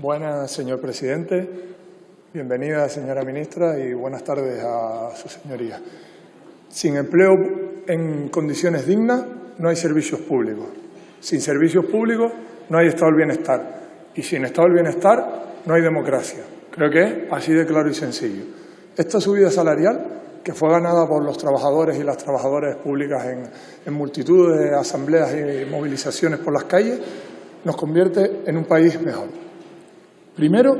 Buenas, señor presidente. Bienvenida, señora ministra, y buenas tardes a su señoría. Sin empleo en condiciones dignas no hay servicios públicos. Sin servicios públicos no hay estado del bienestar. Y sin estado del bienestar no hay democracia. Creo que es así de claro y sencillo. Esta subida salarial, que fue ganada por los trabajadores y las trabajadoras públicas en, en multitud de asambleas y movilizaciones por las calles, nos convierte en un país mejor. Primero,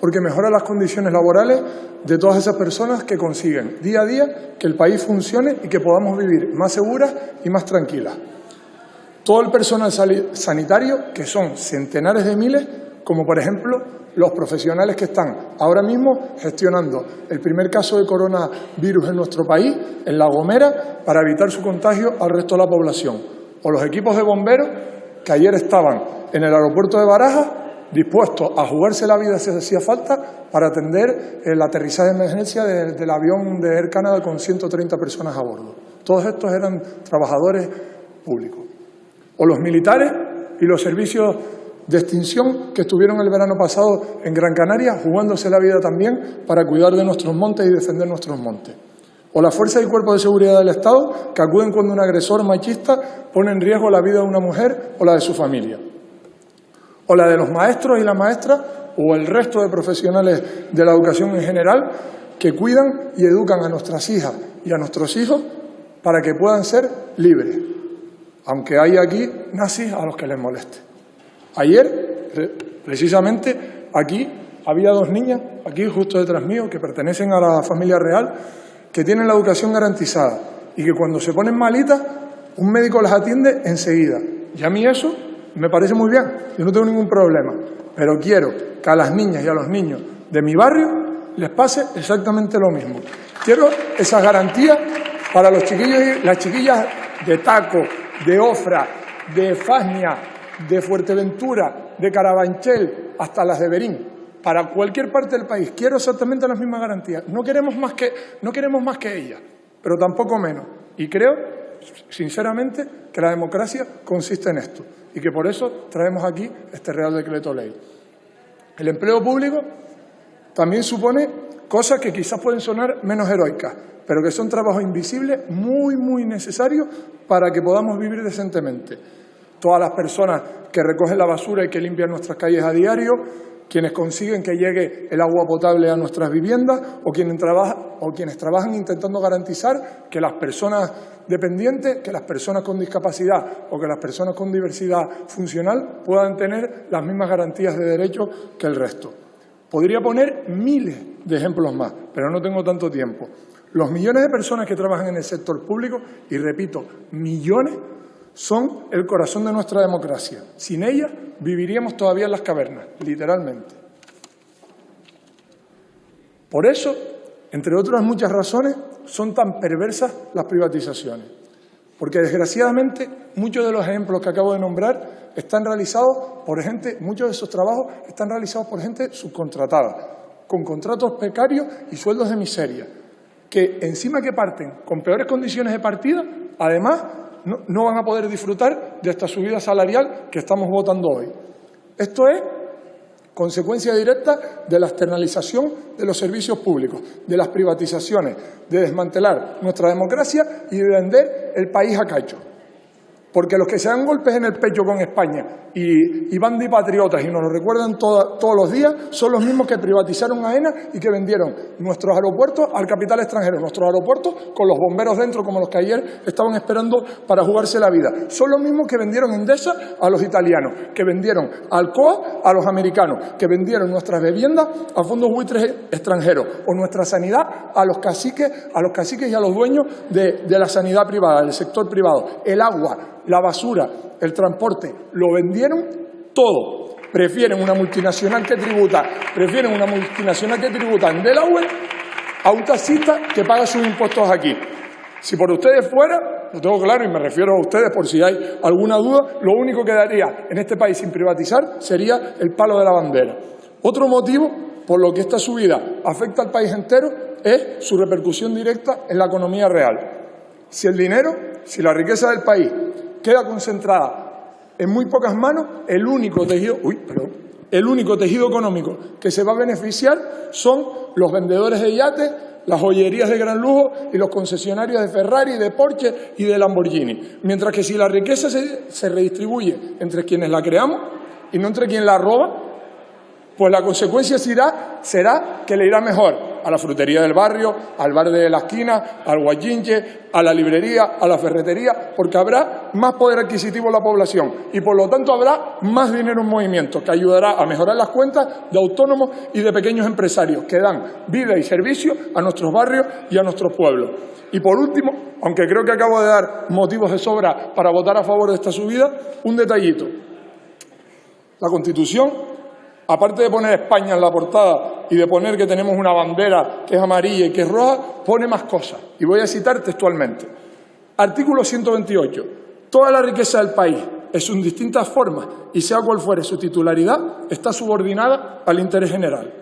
porque mejora las condiciones laborales de todas esas personas que consiguen día a día que el país funcione y que podamos vivir más seguras y más tranquilas. Todo el personal sanitario, que son centenares de miles, como por ejemplo los profesionales que están ahora mismo gestionando el primer caso de coronavirus en nuestro país, en La Gomera, para evitar su contagio al resto de la población. O los equipos de bomberos que ayer estaban en el aeropuerto de Barajas dispuestos a jugarse la vida si hacía falta para atender el aterrizaje de emergencia del avión de Air Canada con 130 personas a bordo. Todos estos eran trabajadores públicos. O los militares y los servicios de extinción que estuvieron el verano pasado en Gran Canaria jugándose la vida también para cuidar de nuestros montes y defender nuestros montes. O la fuerza y cuerpo de seguridad del Estado que acuden cuando un agresor machista pone en riesgo la vida de una mujer o la de su familia. O la de los maestros y las maestras o el resto de profesionales de la educación en general que cuidan y educan a nuestras hijas y a nuestros hijos para que puedan ser libres, aunque hay aquí nazis a los que les moleste. Ayer, precisamente, aquí había dos niñas, aquí justo detrás mío, que pertenecen a la familia real, que tienen la educación garantizada y que cuando se ponen malitas, un médico las atiende enseguida. Y a mí eso me parece muy bien, yo no tengo ningún problema, pero quiero que a las niñas y a los niños de mi barrio les pase exactamente lo mismo. Quiero esas garantías para los chiquillos y las chiquillas de Taco, de Ofra, de Fasnia, de Fuerteventura, de Carabanchel, hasta las de Berín, para cualquier parte del país. Quiero exactamente las mismas garantías. No queremos más que, no queremos más que ellas, pero tampoco menos. Y creo, sinceramente, que la democracia consiste en esto y que por eso traemos aquí este Real Decreto Ley. El empleo público también supone cosas que quizás pueden sonar menos heroicas, pero que son trabajos invisibles muy, muy necesarios para que podamos vivir decentemente todas las personas que recogen la basura y que limpian nuestras calles a diario, quienes consiguen que llegue el agua potable a nuestras viviendas o quienes, o quienes trabajan intentando garantizar que las personas dependientes, que las personas con discapacidad o que las personas con diversidad funcional puedan tener las mismas garantías de derechos que el resto. Podría poner miles de ejemplos más, pero no tengo tanto tiempo. Los millones de personas que trabajan en el sector público, y repito, millones, son el corazón de nuestra democracia. Sin ellas viviríamos todavía en las cavernas, literalmente. Por eso, entre otras muchas razones, son tan perversas las privatizaciones. Porque desgraciadamente muchos de los ejemplos que acabo de nombrar están realizados por gente, muchos de esos trabajos están realizados por gente subcontratada, con contratos precarios y sueldos de miseria, que encima que parten con peores condiciones de partida, además no, van a poder disfrutar de esta subida salarial que estamos votando hoy. Esto es consecuencia directa de la externalización de los servicios públicos, de las privatizaciones, de desmantelar nuestra democracia y de vender el país a cacho. Porque los que se dan golpes en el pecho con España y, y van de patriotas y nos lo recuerdan todos los días son los mismos que privatizaron AENA y que vendieron nuestros aeropuertos al capital extranjero. Nuestros aeropuertos con los bomberos dentro, como los que ayer estaban esperando para jugarse la vida. Son los mismos que vendieron Endesa a los italianos, que vendieron Alcoa a los americanos, que vendieron nuestras viviendas a fondos buitres extranjeros o nuestra sanidad a los caciques, a los caciques y a los dueños de, de la sanidad privada, del sector privado. El agua, la basura, el transporte, lo vendieron todo. Prefieren una multinacional que tributa, prefieren una multinacional que tributa en Delaware a un taxista que paga sus impuestos aquí. Si por ustedes fuera, lo tengo claro y me refiero a ustedes por si hay alguna duda, lo único que daría en este país sin privatizar sería el palo de la bandera. Otro motivo por lo que esta subida afecta al país entero es su repercusión directa en la economía real. Si el dinero, si la riqueza del país queda concentrada en muy pocas manos el único tejido, uy, perdón, el único tejido económico que se va a beneficiar son los vendedores de yates, las joyerías de gran lujo y los concesionarios de Ferrari, de Porsche y de Lamborghini. Mientras que si la riqueza se, se redistribuye entre quienes la creamos y no entre quien la roba, pues la consecuencia será, será que le irá mejor a la frutería del barrio, al bar de la esquina, al guayinche, a la librería, a la ferretería, porque habrá más poder adquisitivo en la población y por lo tanto habrá más dinero en movimiento que ayudará a mejorar las cuentas de autónomos y de pequeños empresarios que dan vida y servicio a nuestros barrios y a nuestros pueblos. Y por último, aunque creo que acabo de dar motivos de sobra para votar a favor de esta subida, un detallito. La Constitución aparte de poner España en la portada y de poner que tenemos una bandera que es amarilla y que es roja, pone más cosas. Y voy a citar textualmente. Artículo 128. Toda la riqueza del país, en sus distintas formas y sea cual fuere su titularidad, está subordinada al interés general.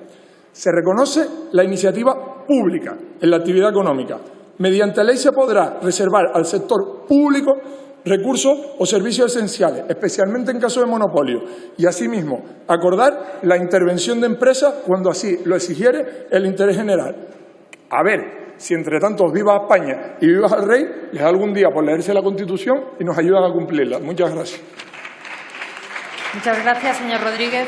Se reconoce la iniciativa pública en la actividad económica. Mediante ley se podrá reservar al sector público recursos o servicios esenciales, especialmente en caso de monopolio, y asimismo acordar la intervención de empresas cuando así lo exigiere el interés general. A ver, si entre tanto viva España y viva el rey, les da algún día por leerse la Constitución y nos ayudan a cumplirla. Muchas gracias. Muchas gracias, señor Rodríguez.